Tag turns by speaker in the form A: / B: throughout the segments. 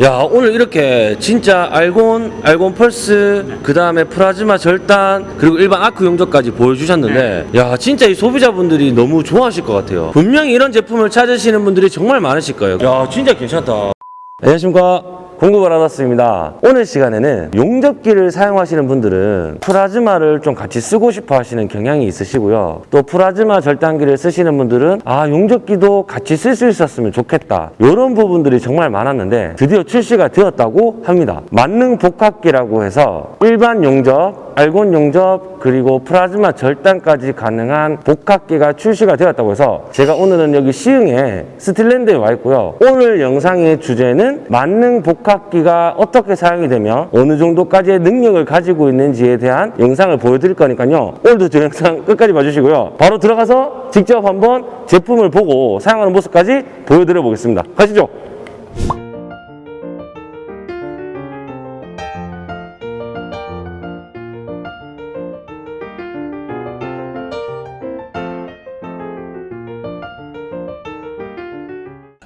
A: 야 오늘 이렇게 진짜 알곤, 알곤 펄스, 그 다음에 플라즈마 절단 그리고 일반 아크 용접까지 보여주셨는데 야 진짜 이 소비자분들이 너무 좋아하실 것 같아요. 분명히 이런 제품을 찾으시는 분들이 정말 많으실 거예요. 야 진짜 괜찮다. 안녕하십니까. 공급을 받았습니다. 오늘 시간에는 용접기를 사용하시는 분들은 플라즈마를 좀 같이 쓰고 싶어 하시는 경향이 있으시고요. 또 플라즈마 절단기를 쓰시는 분들은 아, 용접기도 같이 쓸 수 있었으면 좋겠다. 이런 부분들이 정말 많았는데 드디어 출시가 되었다고 합니다. 만능 복합기라고 해서 일반 용접, 알곤 용접, 그리고 플라즈마 절단까지 가능한 복합기가 출시가 되었다고 해서 제가 오늘은 여기 시흥에 스틸랜드에 와 있고요. 오늘 영상의 주제는 만능 복합기가 어떻게 사용이 되며 어느 정도까지의 능력을 가지고 있는지에 대한 영상을 보여드릴 거니까요. 오늘도 저 영상 끝까지 봐주시고요. 바로 들어가서 직접 한번 제품을 보고 사용하는 모습까지 보여드려 보겠습니다. 가시죠.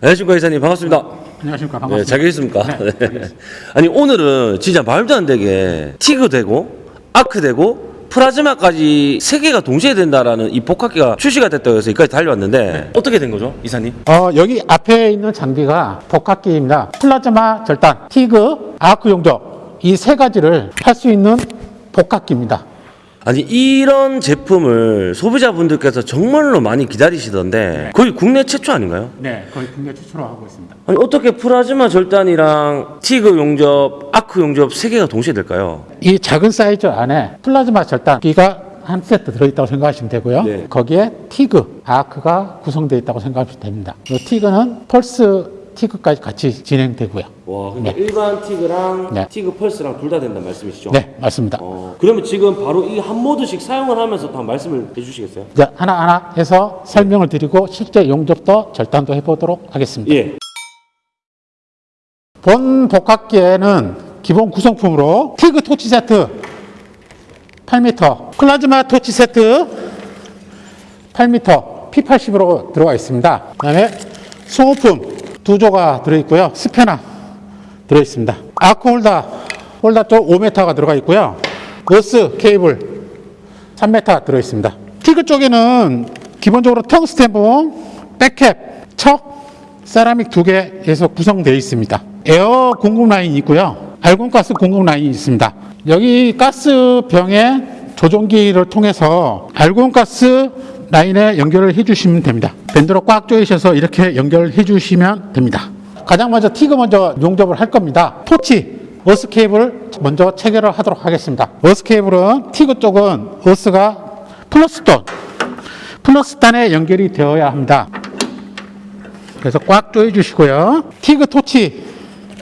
A: 안녕하십니까 이사님 반갑습니다.
B: 안녕하십니까
A: 네,
B: 반갑습니다.
A: 잘 계십니까? 네. 아니 오늘은 진짜 말도 안 되게 티그 되고 아크 되고 플라즈마까지 세 개가 동시에 된다라는 이 복합기가 출시가 됐다고 해서 여기까지 달려왔는데 어떻게 된 거죠, 이사님?
B: 어, 여기 앞에 있는 장비가 복합기입니다. 플라즈마 절단, 티그, 아크 용접 이 세 가지를 할 수 있는 복합기입니다.
A: 아니 이런 제품을 소비자분들께서 정말로 많이 기다리시던데 거의 국내 최초 아닌가요?
B: 네, 거의 국내 최초로 하고 있습니다.
A: 아니 어떻게 플라즈마 절단이랑 TIG 용접, 아크 용접 세 개가 동시에 될까요?
B: 이 작은 사이즈 안에 플라즈마 절단기가 한 세트 들어있다고 생각하시면 되고요.
A: 네.
B: 거기에 TIG, 아크가 구성되어 있다고 생각하시면 됩니다. 이 TIG는 펄스 TIG까지 같이 진행되고요.
A: 와, 그러니까 일반 TIG랑
B: 네.
A: TIG 펄스랑 둘 다 된다는 말씀이시죠?
B: 네, 맞습니다.
A: 어, 그러면 지금 바로 이 한 모드씩 사용을 하면서 또한 말씀을 해주시겠어요?
B: 이제 하나하나 해서 설명을 드리고 실제 용접도 절단도 해보도록 하겠습니다.
A: 예.
B: 본 복합기에는 기본 구성품으로 TIG 토치 세트 8m, 플라즈마 토치 세트 8m, P80으로 들어가 있습니다. 그 다음에 소모품 두 조가 들어있고요. 스패너 들어있습니다. 아크 홀더, 홀더 쪽 5m가 들어가 있고요. 어스 케이블 3m 들어있습니다. TIG 쪽에는 기본적으로 텅스텐봉, back cap, 척, 세라믹 두 개에서 구성되어 있습니다. 에어 공급 라인이 있고요. 알곤 가스 공급 라인이 있습니다. 여기 가스 병에 조종기를 통해서 알곤 가스 라인에 연결을 해주시면 됩니다. 밴드로 꽉 조이셔서 이렇게 연결해 주시면 됩니다. 가장 먼저 TIG 먼저 용접을 할 겁니다. 토치 어스 케이블 먼저 체결을 하도록 하겠습니다. 어스 케이블은 TIG 쪽은 어스가 플러스돈 플러스단에 연결이 되어야 합니다. 그래서 꽉 조여 주시고요. 티그 토치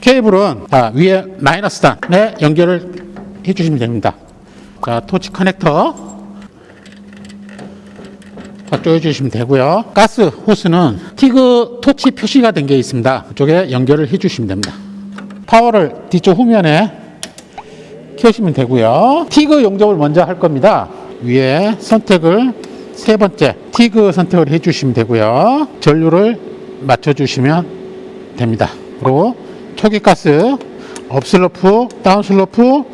B: 케이블은 자, 위에 마이너스 단에 연결을 해 주시면 됩니다. 자, 토치 커넥터 꽉 조여 주시면 되고요. 가스 호스는 티그 토치 표시가 된 게 있습니다. 그쪽에 연결을 해 주시면 됩니다. 파워를 뒤쪽 후면에 켜시면 되고요. 티그 용접을 먼저 할 겁니다. 위에 선택을 세 번째 티그 선택을 해주시면 되고요. 전류를 맞춰주시면 됩니다. 그리고 초기가스, 업슬로프, 다운슬로프,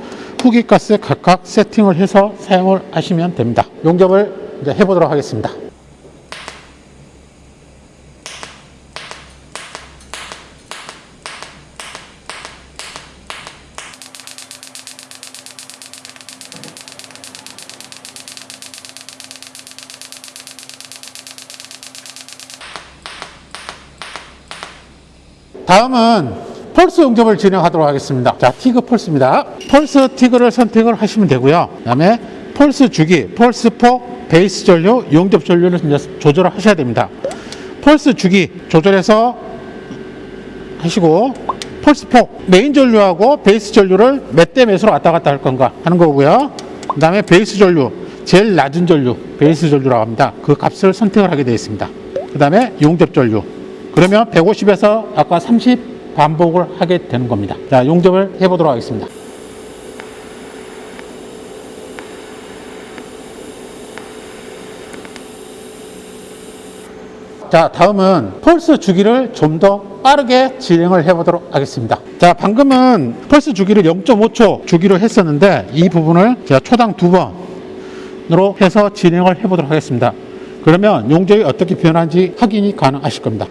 B: 후기가스 각각 세팅을 해서 사용을 하시면 됩니다. 용접을 이제 해보도록 하겠습니다. 다음은 펄스 용접을 진행하도록 하겠습니다. 자, TIG 펄스입니다. 펄스 TIG를 선택을 하시면 되고요. 그 다음에 펄스 주기, 펄스 폭, 베이스 전류, 용접 전류를 조절을 하셔야 됩니다. 펄스 주기 조절해서 하시고 펄스 폭, 메인 전류하고 베이스 전류를 몇 대 몇으로 왔다 갔다 할 건가 하는 거고요. 그 다음에 베이스 전류, 제일 낮은 전류, 베이스 전류라고 합니다. 그 값을 선택을 하게 되어 있습니다. 그 다음에 용접 전류. 그러면 150에서 아까 30 반복을 하게 되는 겁니다. 자, 용접을 해보도록 하겠습니다. 자, 다음은 펄스 주기를 좀 더 빠르게 진행을 해보도록 하겠습니다. 자, 방금은 펄스 주기를 0.5초 주기로 했었는데 이 부분을 제가 초당 두 번으로 해서 진행을 해보도록 하겠습니다. 그러면 용적이 어떻게 변하는지 확인이 가능하실 겁니다.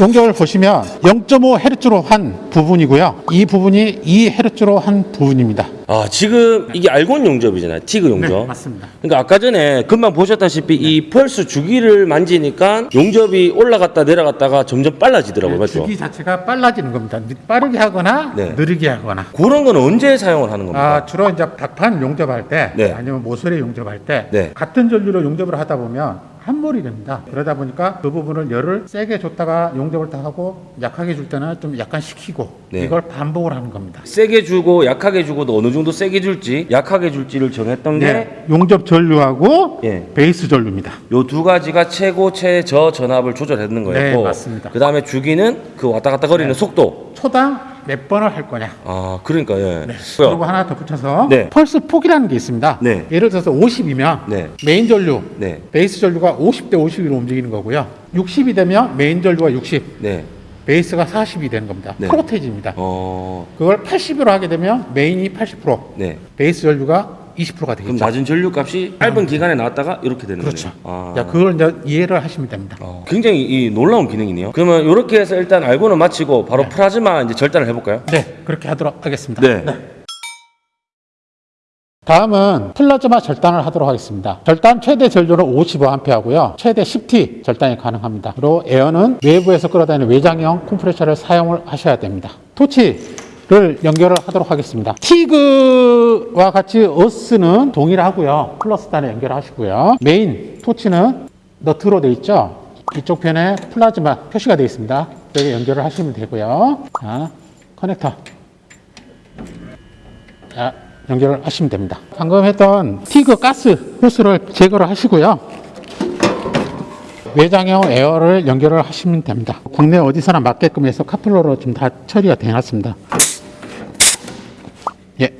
B: 용적을 보시면 0.5Hz로 한 부분이고요. 이 부분이 2Hz로 한 부분입니다.
A: 아 지금 이게 알곤 용접이잖아요. 티그 용접.
B: 네, 맞습니다.
A: 그러니까 아까 전에 금방 보셨다시피 이 펄스 주기를 만지니까 용접이 올라갔다 내려갔다가 점점 빨라지더라고요. 맞죠?
B: 네, 주기 자체가 빨라지는 겁니다. 빠르게 하거나
A: 네.
B: 느리게 하거나.
A: 그런 건 언제 사용을 하는 겁니까?
B: 아, 주로 이제 닭판 용접할 때
A: 네.
B: 아니면 모서리 용접할 때
A: 네.
B: 같은 전류로 용접을 하다 보면 함몰이 됩니다. 그러다 보니까 그 부분을 열을 세게 줬다가 용접을 다 하고 약하게 줄 때는 좀 약간 식히고
A: 네.
B: 이걸 반복을 하는 겁니다.
A: 세게 주고 약하게 주고도 어느 정도 세게 줄지 약하게 줄지를 정했던
B: 네, 용접 전류하고
A: 예.
B: 베이스 전류입니다.
A: 게요두 가지가 최고 최저 전압을 조절했는 거였고
B: 네, 맞습니다.
A: 그다음에 주기는 그 왔다 갔다 거리는 속도
B: 초당 몇 번을 할 거냐.
A: 아 그러니까 예
B: 그리고 하나 더 붙여서
A: 네.
B: 펄스 폭이라는 게 있습니다.
A: 네.
B: 예를 들어서 50이면
A: 네.
B: 메인 전류,
A: 네.
B: 베이스 전류가 50대 50으로 움직이는 거고요. 60이 되면 메인 전류가 60,
A: 네.
B: 베이스가 40이 되는 겁니다.
A: 네.
B: 퍼센티지입니다.
A: 어,
B: 그걸 80으로 하게 되면 main이 80%,
A: 네.
B: 베이스 전류가 20%가
A: 그럼
B: 되겠죠.
A: 낮은 전류 값이 짧은 기간에 나왔다가 이렇게 되는
B: 그렇죠.
A: 거네요. 아.
B: 자, 그걸 이제 이해를 하시면 됩니다.
A: 어, 굉장히 이 놀라운 기능이네요. 그러면 이렇게 해서 일단 알곤은 마치고 바로 플라즈마 이제 절단을 해볼까요?
B: 네, 그렇게 하도록 하겠습니다.
A: 네.
B: 다음은 플라즈마 절단을 하도록 하겠습니다. 절단 최대 전류는 55A고요. 최대 10T 절단이 가능합니다. 그리고 에어는 외부에서 끌어다니는 외장형 컴프레셔를 사용을 하셔야 됩니다. 토치 를 연결을 하도록 하겠습니다. TIG와 같이 어스는 동일하고요. 플러스 단에 연결하시고요. 메인 토치는 너트로 되어 있죠. 이쪽 편에 플라즈마 표시가 되어 있습니다. 여기 연결을 하시면 되고요. 자, 커넥터. 자, 연결을 하시면 됩니다. 방금 했던 TIG 가스 호스를 제거를 하시고요. 외장형 에어를 연결을 하시면 됩니다. 국내 어디서나 맞게끔 해서 커플러로 지금 다 처리가 되어놨습니다. 예.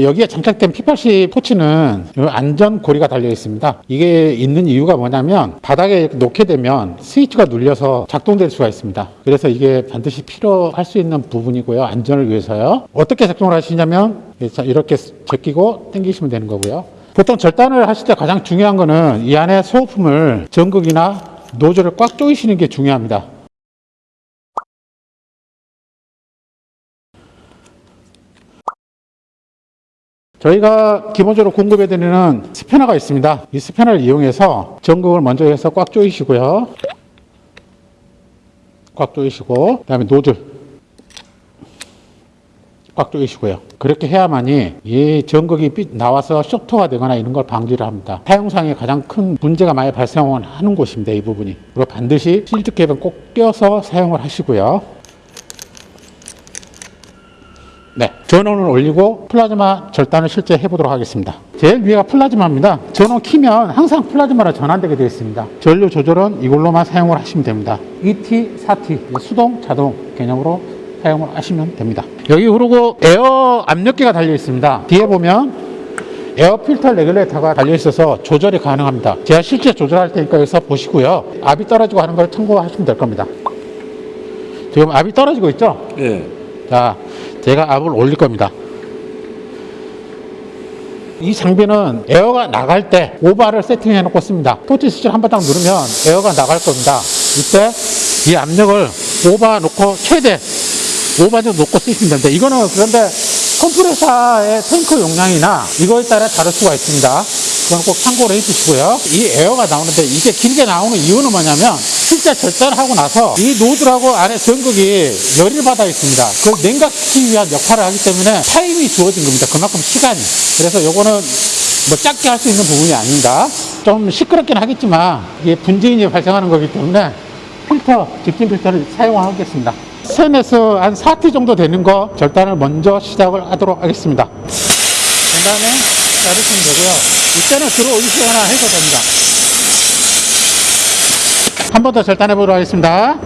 B: 여기에 장착된 P80 포치는 이 안전 고리가 달려 있습니다. 이게 있는 이유가 뭐냐면 바닥에 놓게 되면 스위치가 눌려서 작동될 수가 있습니다. 그래서 이게 반드시 필요할 수 있는 부분이고요. 안전을 위해서요. 어떻게 작동을 하시냐면 이렇게 제끼고 당기시면 되는 거고요. 보통 절단을 하실 때 가장 중요한 거는 이 안에 소모품을 전극이나 노즐을 꽉 조이시는 게 중요합니다. 저희가 기본적으로 공급해드리는 스패너가 있습니다. 이 스패너를 이용해서 전극을 먼저 해서 꽉 조이시고요. 꽉 조이시고, 그 다음에 노즐. 꽉 조이시고요. 그렇게 해야만이 이 전극이 삐- 나와서 쇼트가 되거나 이런 걸 방지를 합니다. 사용상에 가장 큰 문제가 많이 발생하는 곳입니다. 이 부분이. 그리고 반드시 실드 캡은 꼭 껴서 사용을 하시고요. 네, 전원을 올리고 플라즈마 절단을 실제 해보도록 하겠습니다. 제일 위가 플라즈마입니다. 전원 키면 항상 플라즈마로 전환되게 되어 있습니다. 전류 조절은 이걸로만 사용을 하시면 됩니다. 2T, 4T, 수동, 자동 개념으로 사용을 하시면 됩니다. 여기 그리고 에어 압력계가 달려 있습니다. 뒤에 보면 에어 필터 레귤레이터가 달려 있어서 조절이 가능합니다. 제가 실제 조절할 테니까 여기서 보시고요. 압이 떨어지고 하는 걸 참고하시면 될 겁니다. 지금 압이 떨어지고 있죠?
A: 예.
B: 자, 제가 압을 올릴 겁니다. 이 장비는 에어가 나갈 때 오 바를 세팅해 놓고 씁니다. 토치 스위치를 한번 딱 누르면 에어가 나갈 겁니다. 이때 이 압력을 오 바 놓고 최대 오 바 정도 놓고 쓰시면 됩니다. 이거는 그런데 컴프레서의 탱크 용량이나 이거에 따라 다를 수가 있습니다. 그건 꼭 참고를 해주시고요. 이 에어가 나오는데 이게 길게 나오는 이유는 뭐냐면 실제 절단을 하고 나서 이 노즐하고 안에 전극이 열을 받아 있습니다. 그걸 냉각시키기 위한 역할을 하기 때문에 타임이 주어진 겁니다. 그만큼 시간이. 그래서 요거는 뭐 작게 할 수 있는 부분이 아닙니다. 좀 시끄럽긴 하겠지만 이게 분진이 발생하는 거기 때문에 필터, 직진 필터를 사용하겠습니다. 센에서 한 4T 정도 되는 거 절단을 먼저 시작을 하도록 하겠습니다. 그 다음에 자르시면 되고요. 이때는 들어올리시거나 해도 됩니다. 한 번 더 절단해 보도록 하겠습니다.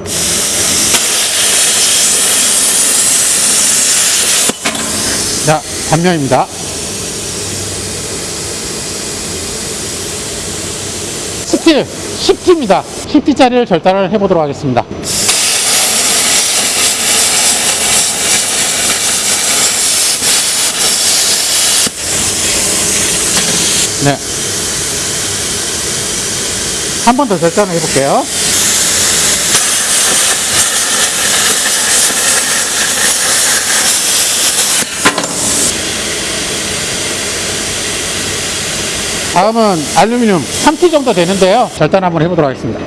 B: 자, 단면입니다. 스틸 10T입니다. 10T짜리를 절단을 해보도록 하겠습니다. 한 번 더 절단을 해볼게요. 다음은 알루미늄 3T 정도 되는데요. 절단 한번 해보도록 하겠습니다.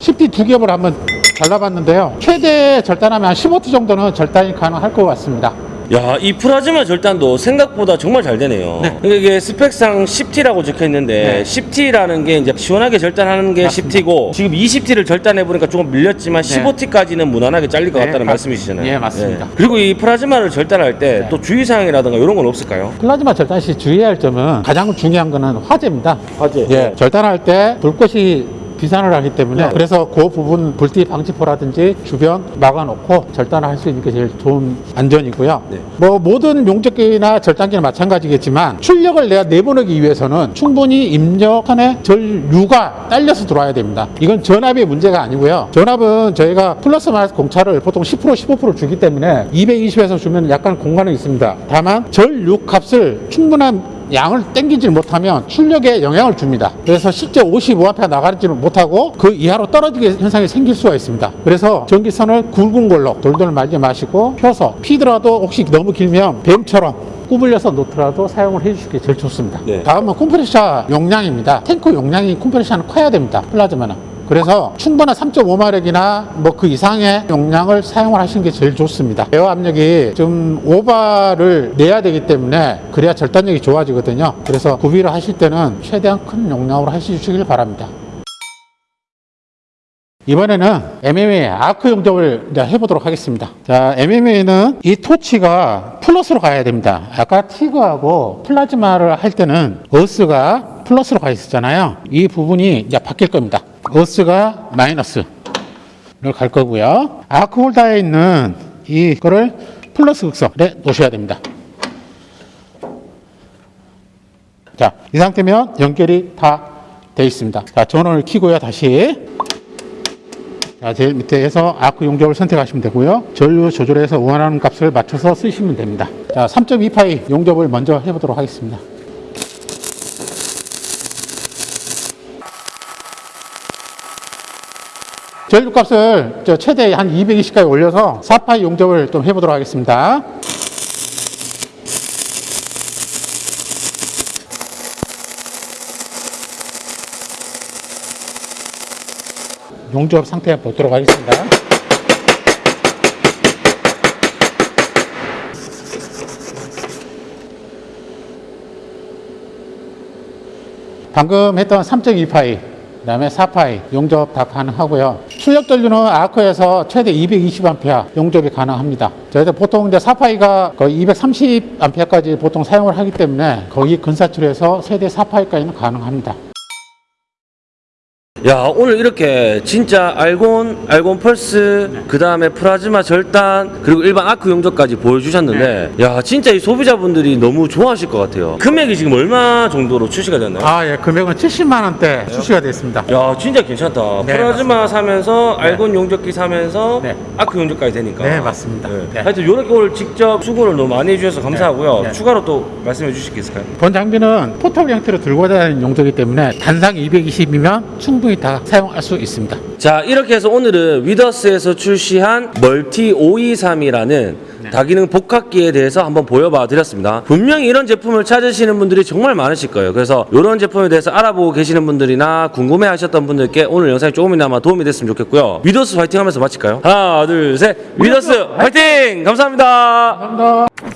B: 쉽게 두 겹을 한번 잘라봤는데요. 최대 절단하면 한 15T 정도는 절단이 가능할 것 같습니다.
A: 야, 이 프라즈마 절단도 생각보다 정말 잘 되네요. 그러니까 이게 스펙상 10T라고 적혀 있는데
B: 네.
A: 10T라는 게 이제 시원하게 절단하는 게
B: 맞습니다.
A: 10T고 지금 20T를 절단해 보니까 조금 밀렸지만 15T까지는 무난하게 잘릴 것
B: 네,
A: 같다는
B: 맞-
A: 말씀이시잖아요.
B: 예, 맞습니다.
A: 그리고 이 프라즈마를 절단할 때
B: 네.
A: 또 주의 사항이라든가 이런 건 없을까요?
B: 플라즈마 절단 시 주의해야 할 점은 가장 중요한 거는 화재입니다.
A: 화재.
B: 예, 절단할 때 불꽃이 비산을 하기 때문에
A: 네.
B: 그래서 그 부분 불띠 방지포라든지 주변 막아놓고 절단을 할수 있는 게 제일 좋은 안전이고요.
A: 네.
B: 뭐 모든 용접기나 절단기는 마찬가지겠지만 출력을 내가 내보내기 위해서는 충분히 입력선에 전류가 딸려서 들어와야 됩니다. 이건 전압의 문제가 아니고요. 전압은 저희가 플러스 마이너스 공차를 보통 10% 15% 주기 때문에 220에서 주면 약간 공간은 있습니다. 다만 전류 값을 충분한 양을 땡기지 못하면 출력에 영향을 줍니다. 그래서 실제 55A 나가지를 못하고 그 이하로 떨어지게 현상이 생길 수가 있습니다. 그래서 전기선을 굵은 걸로 돌돌 말지 마시고 펴서 피더라도 혹시 너무 길면 뱀처럼 구불려서 놓더라도 사용을 해주시는 게 제일 좋습니다.
A: 네.
B: 다음은 컴프레셔 용량입니다. 탱크 용량이 컴프레셔는 커야 됩니다. 플라즈마는. 그래서 충분한 3.5마력이나 뭐 그 이상의 용량을 사용을 하시는 게 제일 좋습니다. 에어 압력이 좀 오 바를 내야 되기 때문에 그래야 절단력이 좋아지거든요. 그래서 구비를 하실 때는 최대한 큰 용량으로 하시길 바랍니다. 이번에는 MMA 아크 용접을 이제 해보도록 하겠습니다. 자, MMA는 이 토치가 플러스로 가야 됩니다. 아까 TIG하고 플라즈마를 할 때는 어스가 플러스로 가 있었잖아요. 이 부분이 이제 바뀔 겁니다. 어스가 마이너스를 갈 거고요. 아크 홀더에 있는 이거를 플러스 극선에 놓으셔야 됩니다. 자, 이 상태면 연결이 다 돼 있습니다. 자, 전원을 켜고요, 다시. 자, 제일 밑에에서 아크 용접을 선택하시면 되고요. 전류 조절해서 원하는 값을 맞춰서 쓰시면 됩니다. 자, 3.2파이 용접을 먼저 해보도록 하겠습니다. 전류 값을 저 최대 한 220까지 올려서 4파이 용접을 좀 해보도록 하겠습니다. 용접 상태 보도록 하겠습니다. 방금 했던 3.2파이, 그 다음에 4파이 용접 다 가능하고요. 출력 전류는 아크에서 최대 220A 용접이 가능합니다. 저희들 보통 이제 4파이가 거의 230A까지 보통 사용을 하기 때문에 거기 근사치에서 최대 4파이까지는 가능합니다.
A: 야 오늘 이렇게 진짜 알곤, 알곤 펄스, 그 다음에 플라즈마 절단, 그리고 일반 아크 용접까지 보여주셨는데,
B: 네.
A: 야 진짜 이 소비자분들이 너무 좋아하실 것 같아요. 금액이 지금 얼마 정도로 출시가 됐나요?
B: 아, 예, 금액은 70만 원대 출시가 됐습니다.
A: 야 진짜 괜찮다.
B: 네,
A: 플라즈마 사면서 알곤 용접기 사면서
B: 네.
A: 아크 용접까지 되니까.
B: 네, 맞습니다. 네.
A: 하여튼 이렇게 오늘 직접 수고를 너무 많이 해주셔서 감사하고요.
B: 네. 네.
A: 추가로 또 말씀해 주실 게 있을까요?
B: 본 장비는 포털 형태로 들고 다니는 용도이기 때문에 단상 220이면 충분히 다 사용할 수 있습니다.
A: 자 이렇게 해서 오늘은 위더스에서 출시한 멀티 523이라는 다기능 복합기에 대해서 한번 보여봐 드렸습니다 분명히 이런 제품을 찾으시는 분들이 정말 많으실 거예요 그래서 이런 제품에 대해서 알아보고 계시는 분들이나 궁금해 하셨던 분들께 오늘 영상이 조금이나마 도움이 됐으면 좋겠고요 위더스 화이팅 하면서 마칠까요? 하나 둘셋 위더스 화이팅! 감사합니다
B: 감사합니다.